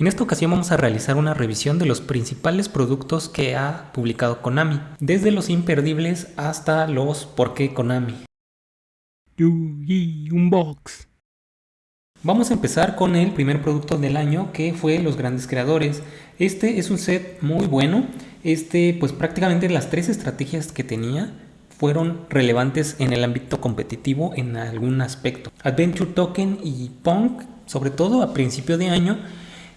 En esta ocasión vamos a realizar una revisión de los principales productos que ha publicado Konami, desde los imperdibles hasta los por qué Konami. Unbox. Vamos a empezar con el primer producto del año que fue Los Grandes Creadores. Este es un set muy bueno. Este pues prácticamente las tres estrategias que tenía fueron relevantes en el ámbito competitivo en algún aspecto. Adventure Token y Punk, sobre todo a principio de año,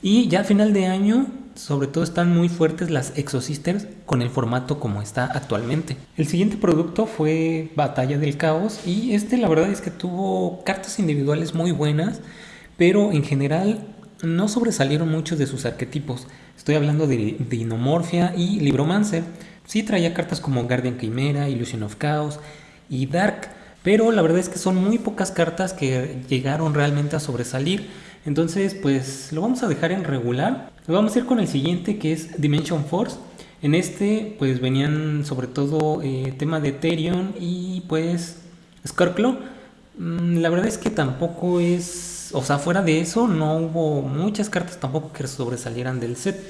y ya a final de año, sobre todo están muy fuertes las Exosisters con el formato como está actualmente. El siguiente producto fue Batalla del Caos y este la verdad es que tuvo cartas individuales muy buenas, pero en general no sobresalieron muchos de sus arquetipos. Estoy hablando de Dinomorphia y Libromancer Sí traía cartas como Guardian Chimera, Illusion of Chaos y Dark, pero la verdad es que son muy pocas cartas que llegaron realmente a sobresalir. Entonces, pues lo vamos a dejar en regular. Vamos a ir con el siguiente que es Dimension Force. En este, pues venían sobre todo eh, tema de Ethereum y pues Scarclaw. Mm, la verdad es que tampoco es, o sea, fuera de eso, no hubo muchas cartas tampoco que sobresalieran del set.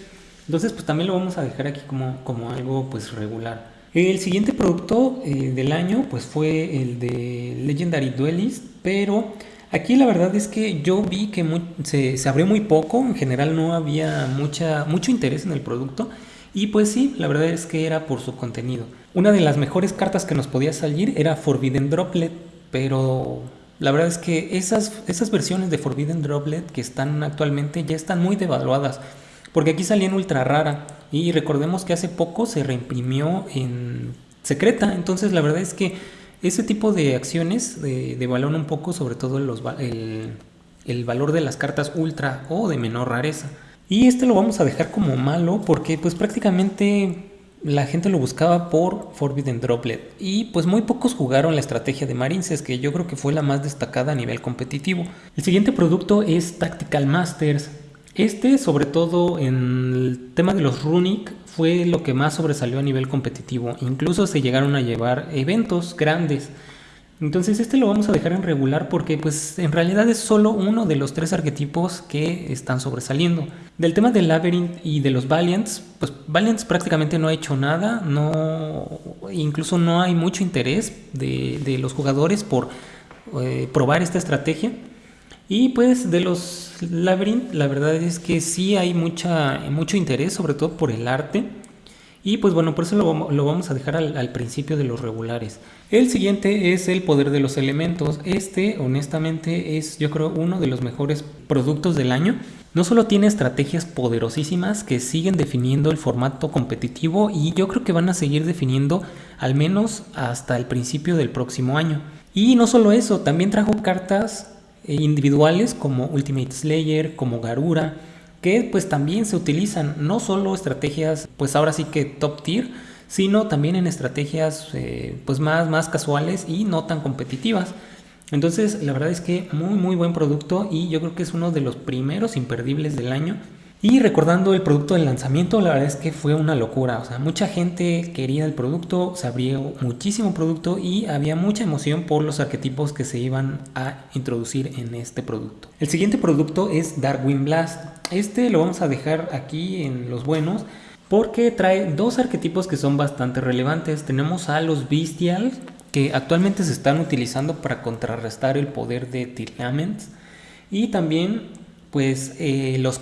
Entonces, pues también lo vamos a dejar aquí como, como algo pues regular. El siguiente producto eh, del año pues fue el de Legendary Duelist, pero aquí la verdad es que yo vi que se, abrió muy poco, en general no había mucha, mucho interés en el producto y pues sí, la verdad es que era por su contenido. Una de las mejores cartas que nos podía salir era Forbidden Droplet, pero la verdad es que esas, esas versiones de Forbidden Droplet que están actualmente ya están muy devaluadas. Porque aquí salía en ultra rara. Y recordemos que hace poco se reimprimió en secreta. Entonces la verdad es que ese tipo de acciones devalúan un poco sobre todo el, el valor de las cartas ultra o de menor rareza. Y este lo vamos a dejar como malo porque pues prácticamente la gente lo buscaba por Forbidden Droplet y pues muy pocos jugaron la estrategia de Marinces que yo creo que fue la más destacada a nivel competitivo. El siguiente producto es Tactical Masters. Este, sobre todo en el tema de los Runic, fue lo que más sobresalió a nivel competitivo. Incluso se llegaron a llevar eventos grandes. Entonces este lo vamos a dejar en regular porque pues en realidad es solo uno de los tres arquetipos que están sobresaliendo. Del tema del Labyrinth y de los Valiants, pues Valiants prácticamente no ha hecho nada, no, incluso no hay mucho interés de, los jugadores por eh, probar esta estrategia. Y pues de los Labyrinth, la verdad es que sí hay mucha, mucho interés, sobre todo por el arte. Y pues bueno, por eso lo, vamos a dejar al, principio de los regulares. El siguiente es el poder de los elementos. Este, honestamente, es yo creo uno de los mejores productos del año. No solo tiene estrategias poderosísimas que siguen definiendo el formato competitivo y yo creo que van a seguir definiendo al menos hasta el principio del próximo año. Y no solo eso, también trajo cartas individuales como Ultimate Slayer, como Garura, que pues también se utilizan no solo estrategias pues ahora sí que top tier, sino también en estrategias eh, pues más, más casuales y no tan competitivas. Entonces la verdad es que muy muy buen producto y yo creo que es uno de los primeros imperdibles del año y recordando el producto del lanzamiento, la verdad es que fue una locura. O sea, mucha gente quería el producto, se abrió muchísimo producto y había mucha emoción por los arquetipos que se iban a introducir en este producto. El siguiente producto es Darwin Blast. Este lo vamos a dejar aquí en los buenos porque trae dos arquetipos que son bastante relevantes. Tenemos a los Bestial, que actualmente se están utilizando para contrarrestar el poder de Tirlaments. Y también pues eh, los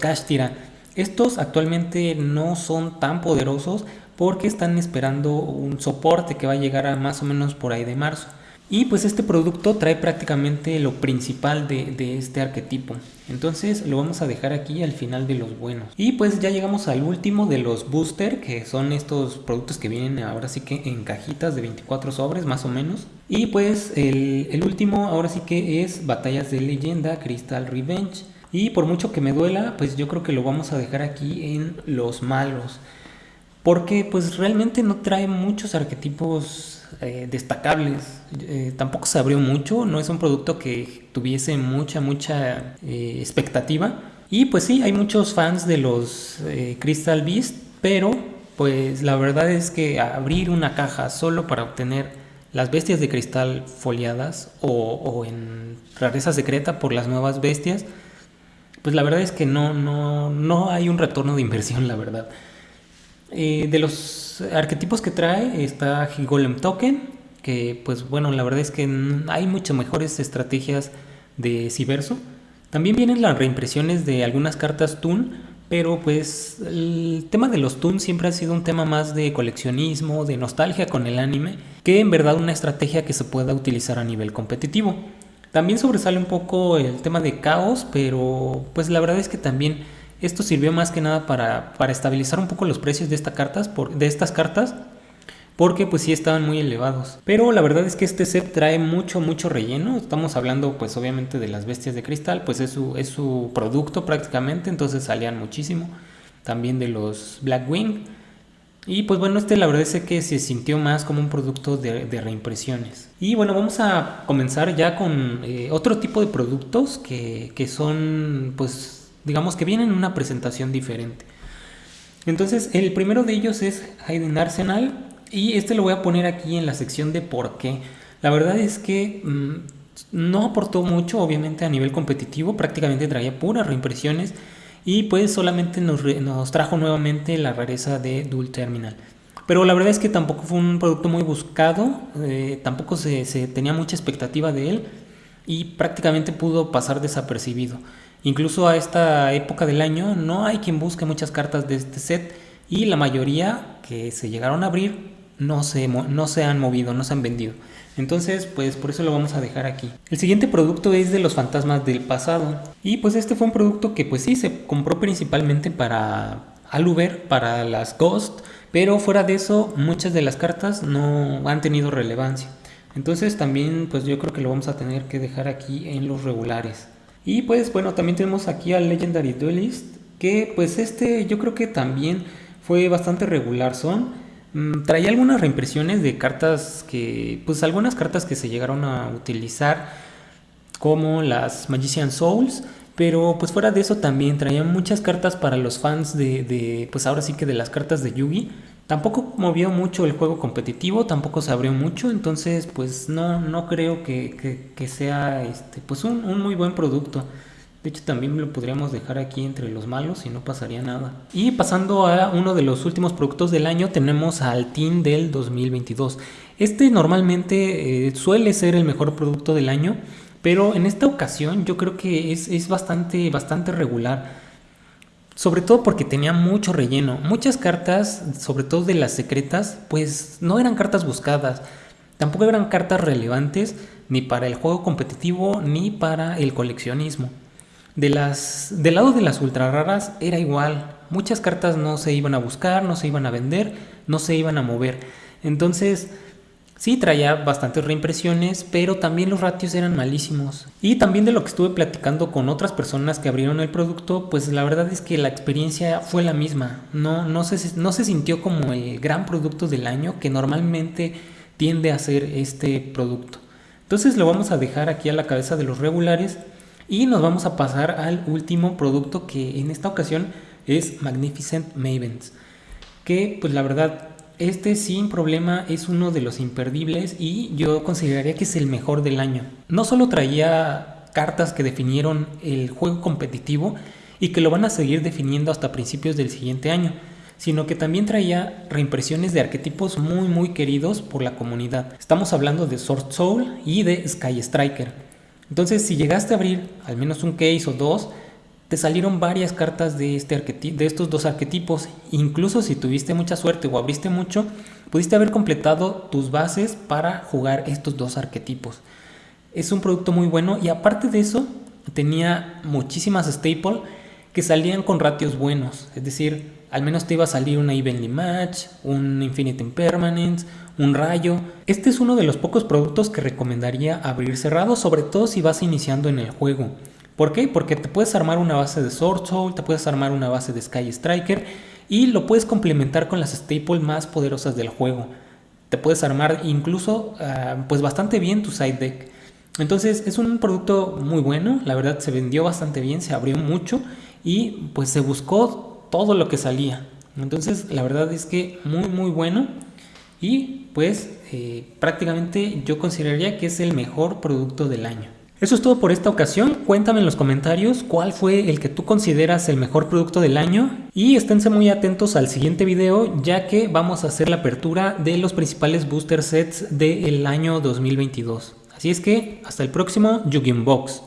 estos actualmente no son tan poderosos porque están esperando un soporte que va a llegar a más o menos por ahí de marzo. Y pues este producto trae prácticamente lo principal de, este arquetipo. Entonces lo vamos a dejar aquí al final de los buenos. Y pues ya llegamos al último de los booster, que son estos productos que vienen ahora sí que en cajitas de 24 sobres más o menos. Y pues el, el último ahora sí que es Batallas de Leyenda, Crystal Revenge. Y por mucho que me duela, pues yo creo que lo vamos a dejar aquí en los malos. Porque pues realmente no trae muchos arquetipos eh, destacables. Eh, tampoco se abrió mucho, no es un producto que tuviese mucha, mucha eh, expectativa. Y pues sí, hay muchos fans de los Crystal Beast, pero pues la verdad es que abrir una caja solo para obtener las bestias de cristal foliadas o, o en rareza secreta por las nuevas bestias, pues la verdad es que no, no, no hay un retorno de inversión, la verdad. Eh, de los arquetipos que trae está Golem Token, que pues bueno, la verdad es que hay muchas mejores estrategias de Civerso. También vienen las reimpresiones de algunas cartas Toon, pero pues el tema de los Toon siempre ha sido un tema más de coleccionismo, de nostalgia con el anime, que en verdad una estrategia que se pueda utilizar a nivel competitivo. También sobresale un poco el tema de caos, pero pues la verdad es que también esto sirvió más que nada para, para estabilizar un poco los precios de, estas cartas, por, de estas cartas porque pues sí estaban muy elevados. Pero la verdad es que este set trae mucho, mucho relleno. Estamos hablando pues obviamente de las bestias de cristal, pues es su, es su producto prácticamente, entonces salían muchísimo. También de los Blackwing. Y pues bueno, este la verdad es que se sintió más como un producto de, reimpresiones. Y bueno, vamos a comenzar ya con eh, otro tipo de productos que, que son pues digamos que vienen en una presentación diferente. Entonces el primero de ellos es Hayden Arsenal y este lo voy a poner aquí en la sección de por qué. La verdad es que mm, no aportó mucho, obviamente, a nivel competitivo. Prácticamente traía puras reimpresiones. Y pues solamente nos, trajo nuevamente la rareza de Dual Terminal. Pero la verdad es que tampoco fue un producto muy buscado. Eh, tampoco se, se tenía mucha expectativa de él. Y prácticamente pudo pasar desapercibido. Incluso a esta época del año no hay quien busque muchas cartas de este set. Y la mayoría que se llegaron a abrir no se, no se han movido, no se han vendido. Entonces, pues por eso lo vamos a dejar aquí. El siguiente producto es de los fantasmas del pasado. Y pues este fue un producto que pues sí, se compró principalmente para Aluber, para las Ghost. Pero fuera de eso, muchas de las cartas no han tenido relevancia. Entonces también pues yo creo que lo vamos a tener que dejar aquí en los regulares. Y pues bueno, también tenemos aquí al Legendary Duelist. Que pues este yo creo que también fue bastante regular. Son traía algunas reimpresiones de cartas que, pues algunas cartas que se llegaron a utilizar como las Magician Souls, pero pues fuera de eso también traía muchas cartas para los fans de, pues ahora sí que de las cartas de Yugi. Tampoco movió mucho el juego competitivo, tampoco se abrió mucho, entonces pues no, no creo que, sea este, pues un, un muy buen producto. De hecho, también lo podríamos dejar aquí entre los malos y no pasaría nada. Y pasando a uno de los últimos productos del año, tenemos al Team del 2022. Este normalmente eh, suele ser el mejor producto del año, pero en esta ocasión yo creo que es, bastante, bastante regular. Sobre todo porque tenía mucho relleno. Muchas cartas, sobre todo de las secretas, pues no eran cartas buscadas. Tampoco eran cartas relevantes ni para el juego competitivo ni para el coleccionismo. De las, del lado de las ultra raras era igual. Muchas cartas no se iban a buscar, no se iban a vender, no se iban a mover. Entonces, sí traía bastantes reimpresiones, pero también los ratios eran malísimos. Y también de lo que estuve platicando con otras personas que abrieron el producto, pues la verdad es que la experiencia fue la misma. No, no, se, no se sintió como el gran producto del año que normalmente tiende a ser este producto. Entonces lo vamos a dejar aquí a la cabeza de los regulares y nos vamos a pasar al último producto que en esta ocasión es Magnificent Mavens. Que pues la verdad, este sin problema es uno de los imperdibles y yo consideraría que es el mejor del año. No solo traía cartas que definieron el juego competitivo y que lo van a seguir definiendo hasta principios del siguiente año, sino que también traía reimpresiones de arquetipos muy muy queridos por la comunidad. Estamos hablando de Sword Soul y de Sky Striker. Entonces, si llegaste a abrir al menos un case o dos, te salieron varias cartas de, este de estos dos arquetipos. Incluso si tuviste mucha suerte o abriste mucho, pudiste haber completado tus bases para jugar estos dos arquetipos. Es un producto muy bueno y aparte de eso, tenía muchísimas staples que salían con ratios buenos. Es decir, al menos te iba a salir una Evenly Match, un Infinite Impermanence, un rayo. Este es uno de los pocos productos que recomendaría abrir cerrado, sobre todo si vas iniciando en el juego. ¿Por qué? Porque te puedes armar una base de Sword Soul, te puedes armar una base de Sky Striker y lo puedes complementar con las staples más poderosas del juego. Te puedes armar incluso ah, pues bastante bien tu side deck. Entonces es un producto muy bueno, la verdad se vendió bastante bien, se abrió mucho y pues se buscó todo lo que salía. Entonces, la verdad es que muy, muy bueno. Y pues eh, prácticamente yo consideraría que es el mejor producto del año. Eso es todo por esta ocasión. Cuéntame en los comentarios cuál fue el que tú consideras el mejor producto del año y esténse muy atentos al siguiente video ya que vamos a hacer la apertura de los principales booster sets del año 2022. Así es que hasta el próximo Yu-Gi-Oh! Box.